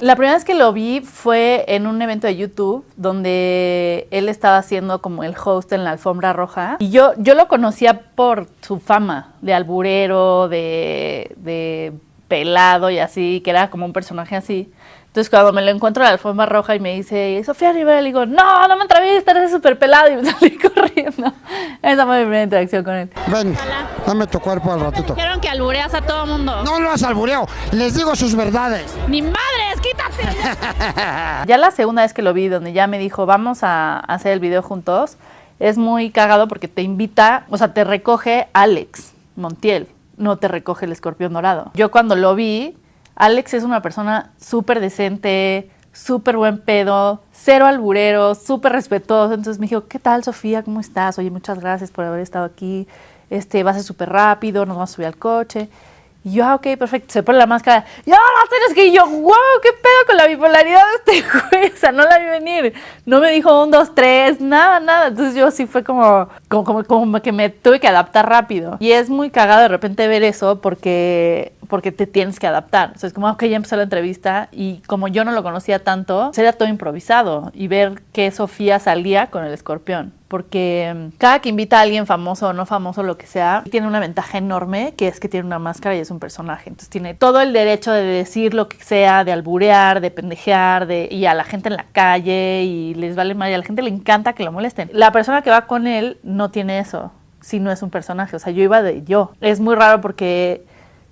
La primera vez que lo vi fue en un evento de YouTube donde él estaba haciendo como el host en la alfombra roja. Y yo, yo lo conocía por su fama de alburero, de, de pelado y así, que era como un personaje así. Entonces cuando me lo encuentro en la alfombra roja y me dice, Sofía Rivera, le digo, no, no me entrevistes, eres súper pelado y me salí corriendo. Esa fue mi primera interacción con él. Ven, dame tu cuerpo al ratito. Dijeron que albureas a todo mundo. No lo has albureo, les digo sus verdades. ¡Ni madres, quítate! Ya la segunda vez que lo vi, donde ya me dijo, vamos a hacer el video juntos, es muy cagado porque te invita, o sea, te recoge Alex Montiel, no te recoge el escorpión dorado. Yo cuando lo vi, Alex es una persona súper decente, súper buen pedo, cero alburero, súper respetuoso. Entonces me dijo, ¿qué tal Sofía? ¿Cómo estás? Oye, muchas gracias por haber estado aquí. Este, va a ser súper rápido, nos vamos a subir al coche. Y yo, ah, ok, perfecto. Se pone la máscara. Y ahora tienes que. Yo, wow, qué pedo con la bipolaridad de este güey. O sea, no la vi venir. No me dijo un, dos, tres, nada, nada. Entonces yo sí fue como, como, como, como que me tuve que adaptar rápido. Y es muy cagado de repente ver eso porque porque te tienes que adaptar. O sea, es como, ok, ya empezó la entrevista y como yo no lo conocía tanto, sería todo improvisado y ver que Sofía salía con el escorpión. Porque mm, cada que invita a alguien famoso o no famoso, lo que sea, tiene una ventaja enorme, que es que tiene una máscara y es un personaje. Entonces tiene todo el derecho de decir lo que sea, de alburear, de pendejear, de, y a la gente en la calle, y les vale mal, y a la gente le encanta que lo molesten. La persona que va con él no tiene eso, si no es un personaje. O sea, yo iba de yo. Es muy raro porque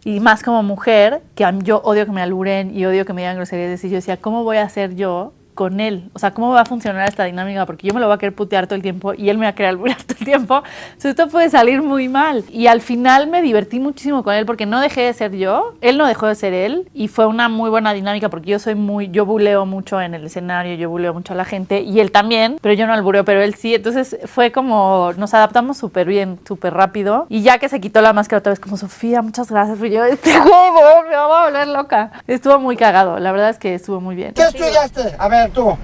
y más como mujer, que yo odio que me alburen y odio que me digan groserías, y yo decía, ¿cómo voy a hacer yo con él? O sea, ¿cómo va a funcionar esta dinámica? Porque yo me lo voy a querer putear todo el tiempo y él me va a querer alburear todo el tiempo. Entonces esto puede salir muy mal. Y al final me divertí muchísimo con él porque no dejé de ser yo, él no dejó de ser él y fue una muy buena dinámica porque yo soy muy, yo buleo mucho en el escenario, yo buleo mucho a la gente y él también, pero yo no albureo, pero él sí. Entonces fue como, nos adaptamos súper bien, súper rápido. Y ya que se quitó la máscara otra vez, como Sofía, muchas gracias. Fui yo, este juego me va a volver loca. Estuvo muy cagado, la verdad es que estuvo muy bien. ¿Qué estudiaste? A ver, tú.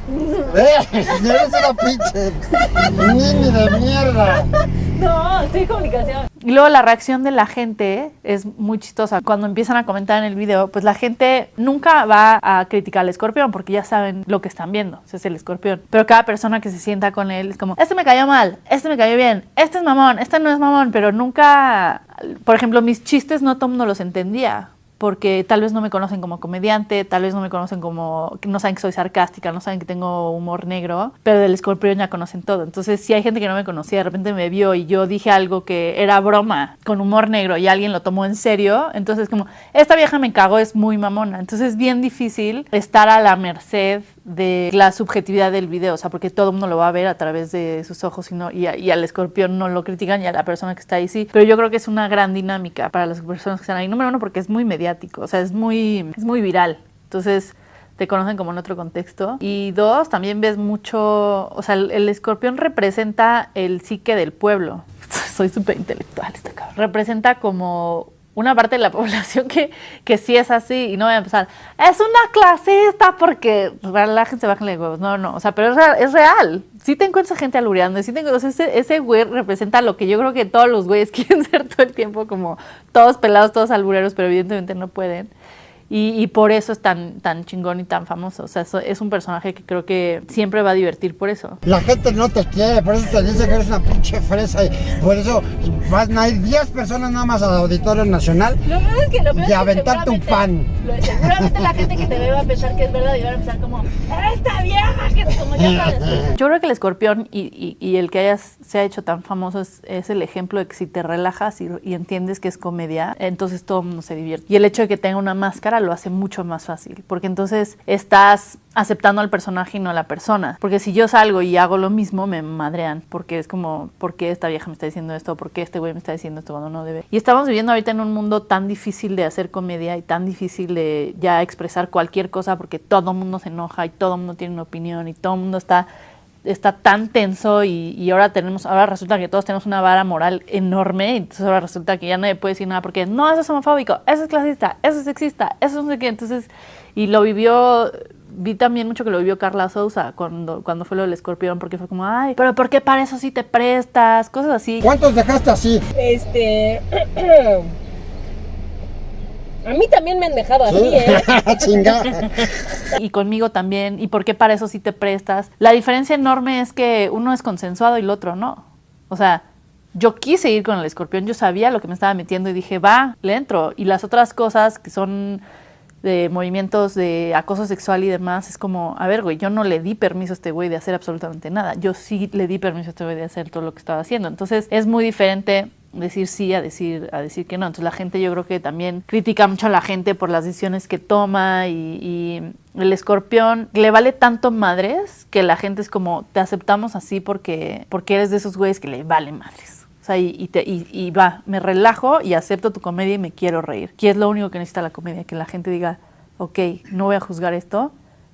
Eh, eres una pinche nini de mierda. No, estoy comunicación. Y luego la reacción de la gente es muy chistosa. Cuando empiezan a comentar en el video, pues la gente nunca va a criticar al escorpión porque ya saben lo que están viendo. Ese es el escorpión. Pero cada persona que se sienta con él es como, este me cayó mal, este me cayó bien, este es mamón, este no es mamón. Pero nunca, por ejemplo, mis chistes no el mundo los entendía porque tal vez no me conocen como comediante, tal vez no me conocen como, no saben que soy sarcástica, no saben que tengo humor negro, pero del escorpión ya conocen todo. Entonces, si hay gente que no me conocía, de repente me vio y yo dije algo que era broma con humor negro y alguien lo tomó en serio, entonces como, esta vieja me cago, es muy mamona. Entonces es bien difícil estar a la merced de la subjetividad del video, o sea, porque todo el mundo lo va a ver a través de sus ojos y, no, y, al escorpión no lo critican y a la persona que está ahí sí, pero yo creo que es una gran dinámica para las personas que están ahí. Número uno, porque es muy mediático o sea, es muy, es muy viral. Entonces te conocen como en otro contexto. Y dos, también ves mucho, o sea, el, escorpión representa el psique del pueblo. Soy súper intelectual este cabrón. Representa como una parte de la población que, que sí es así y no voy a empezar, es una clasista porque la gente se baja de huevos. No, no, o sea, pero es real. Es real. Sí te encuentras gente alureando, sí te encuentras, ese, ese güey representa lo que yo creo que todos los güeyes quieren ser todo el tiempo, como todos pelados, todos albureros, pero evidentemente no pueden. Y, por eso es tan, tan chingón y tan famoso. O sea, es un personaje que creo que siempre va a divertir por eso. La gente no te quiere, por eso te dice que eres una pinche fresa. Y por eso van a ir 10 personas nada más al Auditorio Nacional lo es que, lo y aventarte un pan. seguramente la gente que te ve va a pensar que es verdad y va a empezar como, ¡esta vieja! Que como ya sabes. Yo creo que el escorpión y, y, el que hayas, se ha hecho tan famoso es, es, el ejemplo de que si te relajas y, y entiendes que es comedia, entonces todo el mundo se divierte. Y el hecho de que tenga una máscara lo hace mucho más fácil, porque entonces estás aceptando al personaje y no a la persona. Porque si yo salgo y hago lo mismo, me madrean, porque es como, ¿por qué esta vieja me está diciendo esto? ¿Por qué este güey me está diciendo esto cuando no debe? Y estamos viviendo ahorita en un mundo tan difícil de hacer comedia y tan difícil de ya expresar cualquier cosa porque todo el mundo se enoja y todo el mundo tiene una opinión y todo el mundo está está tan tenso y, ahora tenemos, ahora resulta que todos tenemos una vara moral enorme, y entonces ahora resulta que ya nadie puede decir nada porque no, eso es homofóbico, eso es clasista, eso es sexista, eso es no sé qué, entonces, y lo vivió, vi también mucho que lo vivió Carla Sousa cuando, cuando fue lo del escorpión, porque fue como, ay, pero ¿por qué para eso sí te prestas? Cosas así. ¿Cuántos dejaste así? Este... A mí también me han dejado así, ¿eh? Chinga. Y conmigo también. ¿Y por qué para eso sí te prestas? La diferencia enorme es que uno es consensuado y el otro no. O sea, yo quise ir con el escorpión, yo sabía lo que me estaba metiendo y dije, va, le entro. Y las otras cosas que son de movimientos de acoso sexual y demás, es como, a ver, güey, yo no le di permiso a este güey de hacer absolutamente nada. Yo sí le di permiso a este güey de hacer todo lo que estaba haciendo. Entonces es muy diferente decir sí a decir a decir que no. Entonces la gente yo creo que también critica mucho a la gente por las decisiones que toma y, y el escorpión le vale tanto madres que la gente es como te aceptamos así porque porque eres de esos güeyes que le vale madres. O sea, y, y te- y- y va, me relajo y acepto tu comedia y me quiero reír. Que es lo único que necesita la comedia, que la gente diga, ok, no voy a juzgar esto,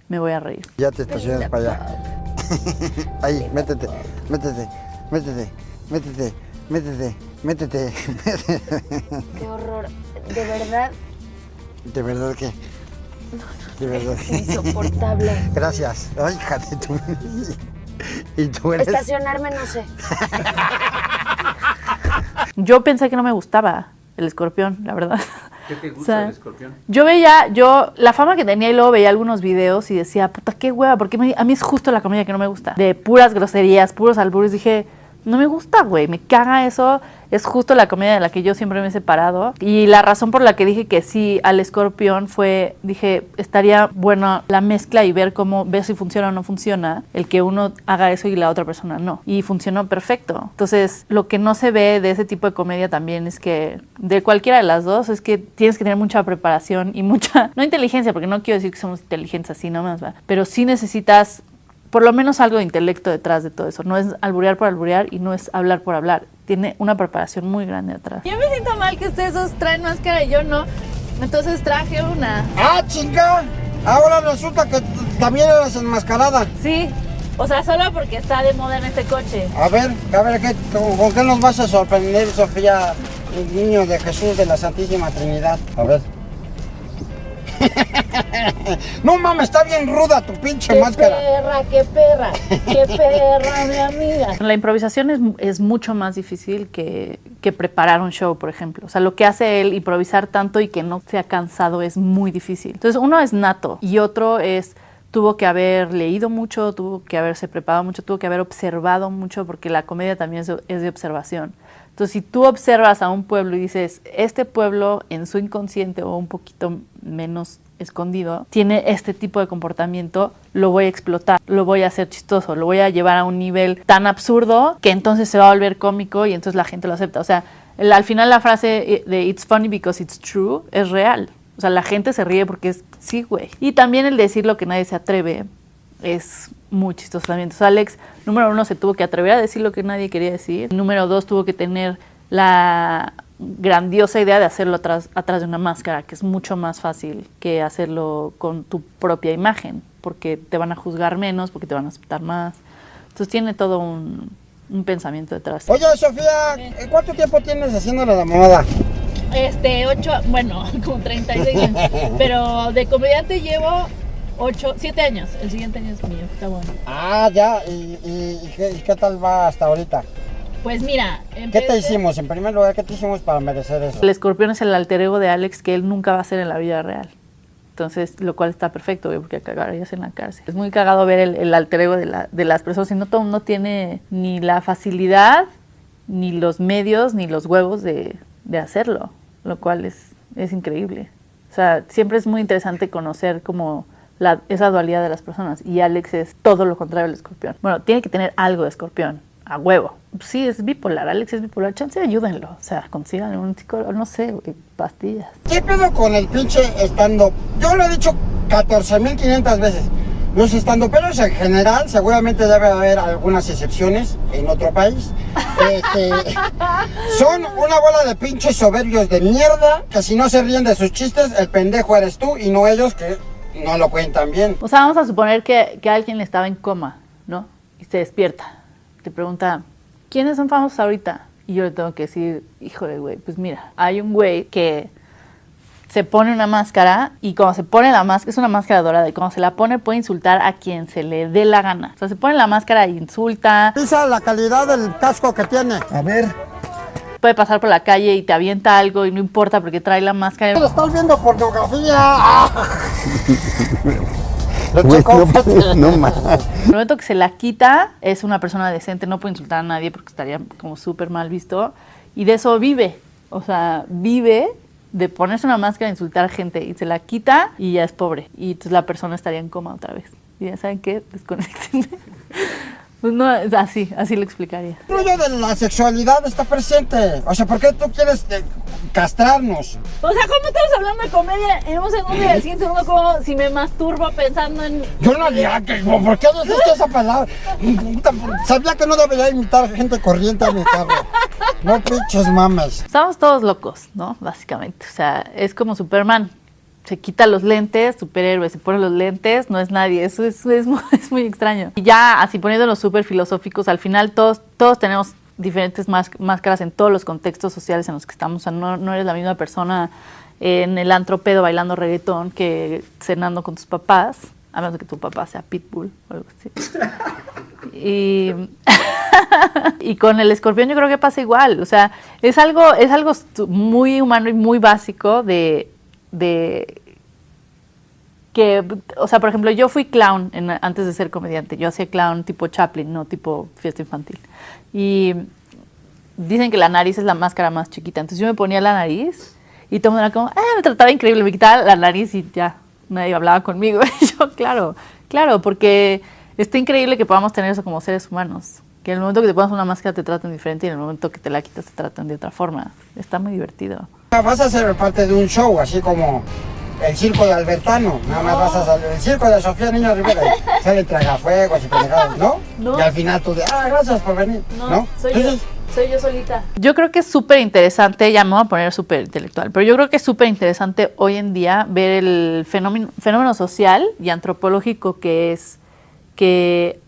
me voy a reír. Ya te estacionas para allá. Ahí, métete, métete, métete, métete, métete, métete. Qué horror. De verdad, ¿De verdad que? De verdad. es insoportable. Gracias. Ay, hija de tu... Y tú eres... Estacionarme no sé. Yo pensé que no me gustaba el escorpión, la verdad. ¿Qué te gusta O sea, del escorpión? Yo veía, yo, la fama que tenía y luego veía algunos videos y decía, puta, qué hueva, porque a mí es justo la comedia que no me gusta. De puras groserías, puros albures. Dije, no me gusta, güey, me caga eso. Es justo la comedia de la que yo siempre me he separado. Y la razón por la que dije que sí al escorpión fue, dije, estaría buena la mezcla y ver cómo, ver si funciona o no funciona. El que uno haga eso y la otra persona no. Y funcionó perfecto. Entonces, lo que no se ve de ese tipo de comedia también es que, de cualquiera de las dos, es que tienes que tener mucha preparación y mucha, no inteligencia, porque no quiero decir que somos inteligentes así nomás, ¿va? Pero sí necesitas por lo menos algo de intelecto detrás de todo eso. No es alburear por alburear y no es hablar por hablar. Tiene una preparación muy grande detrás. Yo me siento mal que ustedes dos traen máscara y yo no. Entonces traje una. ¡Ah, chinga! Ahora resulta que también eres enmascarada. Sí. O sea, solo porque está de moda en este coche. A ver, a ver, ¿qué, con, con qué nos vas a sorprender, Sofía, el niño de Jesús de la Santísima Trinidad? A ver. no mames, está bien ruda tu pinche máscara. perra, qué perra, qué perra, mi amiga. La improvisación es, es mucho más difícil que, que preparar un show, por ejemplo. O sea, lo que hace él, improvisar tanto y que no sea cansado, es muy difícil. Entonces, uno es nato y otro es tuvo que haber leído mucho, tuvo que haberse preparado mucho, tuvo que haber observado mucho, porque la comedia también es de, es de observación. Entonces, si tú observas a un pueblo y dices, este pueblo en su inconsciente o un poquito menos escondido, tiene este tipo de comportamiento, lo voy a explotar, lo voy a hacer chistoso, lo voy a llevar a un nivel tan absurdo que entonces se va a volver cómico y entonces la gente lo acepta. O sea, al final la frase de It's funny because it's true es real. O sea, la gente se ríe porque es, sí, güey. Y también el decir lo que nadie se atreve es muy chistoso también. Entonces, Alex, número uno, se tuvo que atrever a decir lo que nadie quería decir. Número dos, tuvo que tener la grandiosa idea de hacerlo atrás, atrás de una máscara, que es mucho más fácil que hacerlo con tu propia imagen, porque te van a juzgar menos, porque te van a aceptar más. Entonces tiene todo un, un pensamiento detrás. Oye, Sofía, ¿eh, ¿cuánto tiempo tienes haciéndole la moda? Este, ocho, bueno, como 36 años. Pero de comediante llevo ocho, siete años. El siguiente año es mío, está bueno. Ah, ya, ¿y, y- y qué, y qué tal va hasta ahorita? Pues mira, ¿Qué te hicimos? En primer lugar, ¿qué te hicimos para merecer eso? El escorpión es el alter ego de Alex que él nunca va a ser en la vida real. Entonces, lo cual está perfecto, porque cagarías en la cárcel. Es muy cagado ver el, el alter ego de, la- de las personas y no todo mundo tiene ni la facilidad, ni los medios, ni los huevos de, de hacerlo, lo cual es, es increíble. O sea, siempre es muy interesante conocer como la, esa dualidad de las personas y Alex es todo lo contrario del escorpión. Bueno, tiene que tener algo de escorpión, a huevo. Sí, es bipolar, Alex es bipolar, chance ayúdenlo, o sea, consigan un psicólogo, no sé, güey, pastillas. ¿Qué pedo con el pinche stand-up? Yo lo he dicho 14.500 veces. Los estandoperos en general, seguramente debe haber algunas excepciones en otro país. este, son una bola de pinches soberbios de mierda que si no se ríen de sus chistes, el pendejo eres tú y no ellos que no lo cuentan bien. O sea, vamos a suponer que, que alguien estaba en coma, ¿no? Y se despierta. Te pregunta, ¿quiénes son famosos ahorita? Y yo le tengo que decir, híjole, güey, pues mira, hay un güey que se pone una máscara y cuando se pone la máscara, es una máscara dorada, y cuando se la pone puede insultar a quien se le dé la gana. O sea, se pone la máscara e insulta. Pisa la calidad del casco que tiene. A ver. puede pasar por la calle y te avienta algo y no importa porque trae la máscara. Estás viendo pornografía. Lo Güey, chocó. no, no más. El momento que se la quita, es una persona decente, no puede insultar a nadie porque estaría como súper mal visto. Y de eso vive. O sea, vive de ponerse una máscara e insultar gente. Y se la quita y ya es pobre. Y entonces la persona estaría en coma otra vez. Y ya saben qué, desconecten. Pues no, es así, así lo explicaría. El rollo de la sexualidad está presente. O sea, ¿por qué tú quieres eh, castrarnos? O sea, ¿cómo estamos hablando de comedia en un segundo y al siguiente segundo como si me masturbo pensando en... Yo no diría que. ¿Por qué dijiste esa palabra? Sabía que no debería imitar gente corriente a mi carro. No pinches mames. Estamos todos locos, ¿no? Básicamente. O sea, es como Superman. Se quita los lentes, superhéroe, se pone los lentes, no es nadie. Eso es, es muy, es muy extraño. Y ya así poniéndonos súper filosóficos, al final todos, todos tenemos diferentes más- máscaras en todos los contextos sociales en los que estamos. O sea, no, no eres la misma persona en el antro pedo bailando reggaetón que cenando con tus papás, a menos que tu papá sea pitbull o algo así. Y, y con el escorpión yo creo que pasa igual. O sea, es algo, es algo muy humano y muy básico de, de que, o sea, por ejemplo, yo fui clown en- antes de ser comediante. Yo hacía clown tipo Chaplin, no tipo fiesta infantil. Y dicen que la nariz es la máscara más chiquita. Entonces yo me ponía la nariz y todo el mundo era como, ah, me trataba increíble. Me quitaba la nariz y ya, nadie hablaba conmigo. Y yo, claro, claro, porque está increíble que podamos tener eso como seres humanos. Que en el momento que te pones una máscara te traten diferente y en el momento que te la quitas te tratan de otra forma. Está muy divertido. Vas a ser parte de un show, así como el circo de Albertano. Nada más vas a salir. El circo de Sofía Niño Rivera. y Sale tragafuegos y pendejadas, ¿no? No. Y al final tú de, ah, gracias por venir. No, soy Entonces, yo, soy yo solita. Yo creo que es súper interesante, ya me voy a poner súper intelectual, pero yo creo que es súper interesante hoy en día ver el fenómeno, fenómeno social y antropológico que es que,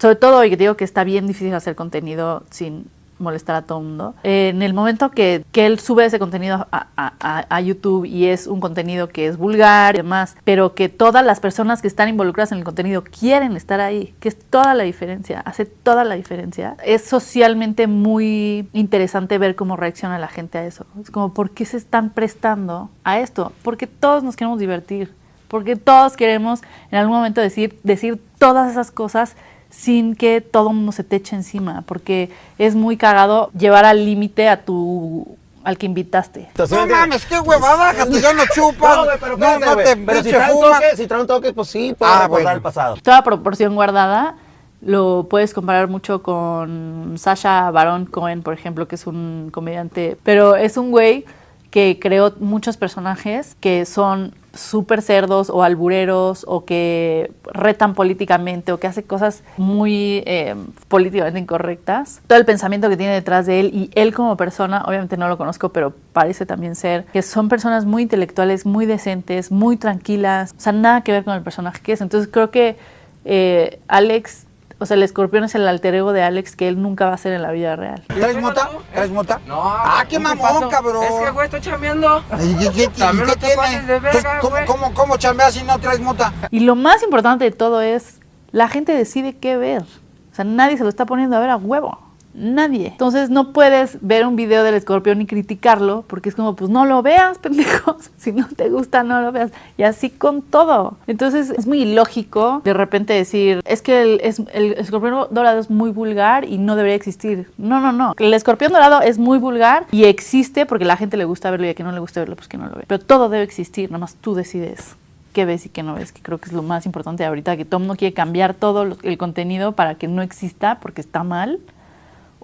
sobre todo hoy que digo que está bien difícil hacer contenido sin molestar a todo el mundo. Eh, en el momento que, que él sube ese contenido a, a- a- YouTube y es un contenido que es vulgar y demás, pero que todas las personas que están involucradas en el contenido quieren estar ahí, que es toda la diferencia, hace toda la diferencia. Es socialmente muy interesante ver cómo reacciona la gente a eso. Es como, ¿por qué se están prestando a esto? Porque todos nos queremos divertir, porque todos queremos en algún momento decir, decir todas esas cosas sin que todo el mundo se te eche encima, porque es muy cagado llevar al límite a tu al que invitaste. no mames, qué huevada, que ya no chupas. No, pero no, espérate, no güey. te Pero si pinche trae un fumas. toque, si trae un toque, pues sí, puede Ah, recordar bueno. el pasado. Toda proporción guardada lo puedes comparar mucho con Sasha Baron Cohen, por ejemplo, que es un comediante, pero es un güey que creó muchos personajes que son súper cerdos o albureros o que retan políticamente o que hace cosas muy eh, políticamente incorrectas. Todo el pensamiento que tiene detrás de él y él como persona, obviamente no lo conozco, pero parece también ser que son personas muy intelectuales, muy decentes, muy tranquilas, o sea, nada que ver con el personaje que es. Entonces creo que eh, Alex, o sea, el escorpión es el alter ego de Alex que él nunca va a ser en la vida real. ¿Traes mota? ¿Traes mota? No, Ah, qué ¿qué mamón, cabrón. Es que, güey, estoy chambeando. ¿Y qué, qué- También y no qué te tiene? pases de verga, Entonces, ¿cómo, güey. cómo, cómo chambeas si no traes mota? Y lo más importante de todo es, la gente decide qué ver. O sea, nadie se lo está poniendo a ver a huevo. Nadie. Entonces no puedes ver un video del escorpión y criticarlo, porque es como, pues no lo veas, pendejos. Si no te gusta, no lo veas. Y así con todo. Entonces es muy ilógico de repente decir, es que el, es- el escorpión dorado es muy vulgar y no debería existir. No, no, no. El escorpión dorado es muy vulgar y existe porque la gente le gusta verlo y a quien no le gusta verlo, pues que no lo ve. Pero todo debe existir, nada más tú decides qué ves y qué no ves, que creo que es lo más importante ahorita, que el mundo quiere cambiar todo el contenido para que no exista porque está mal,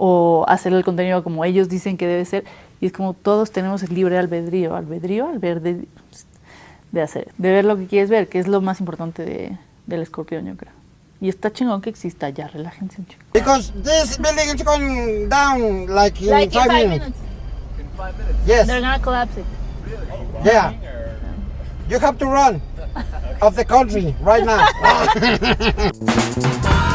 o hacer el contenido como ellos dicen que debe ser, y es como todos tenemos el libre albedrío, albedrío, albedrío de hacer, de ver lo que quieres ver, que es lo más importante de- del escorpión, yo creo. Y está chingón que exista, ya, relájense un chingo. Because this building is going down like in Like in five, minutes. minutes. Yes, They're gonna collapse it. yeah. You have to run of the country right now.